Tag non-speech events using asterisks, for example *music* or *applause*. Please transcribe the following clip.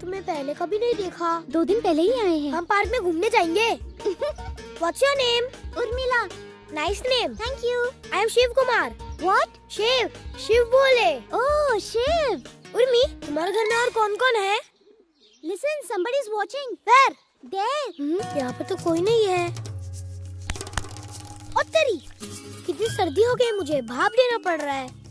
तुम्हें पहले कभी नहीं देखा। दो दिन पहले ही आए हैं। हम पार्क में घूमने जाएँगे। *laughs* What's your name? Urmila. Nice name thank you I am Shiv Kumar what Shiv Shiv बोले। oh, ओह शिव उर्मी तुम्हारे घर में और कौन कौन है? Listen somebody is watching. Where? there. Hmm? यहाँ पर तो कोई नहीं है। और तेरी कितनी सर्दी हो गई मुझे। भाप लेना पड़ रहा है।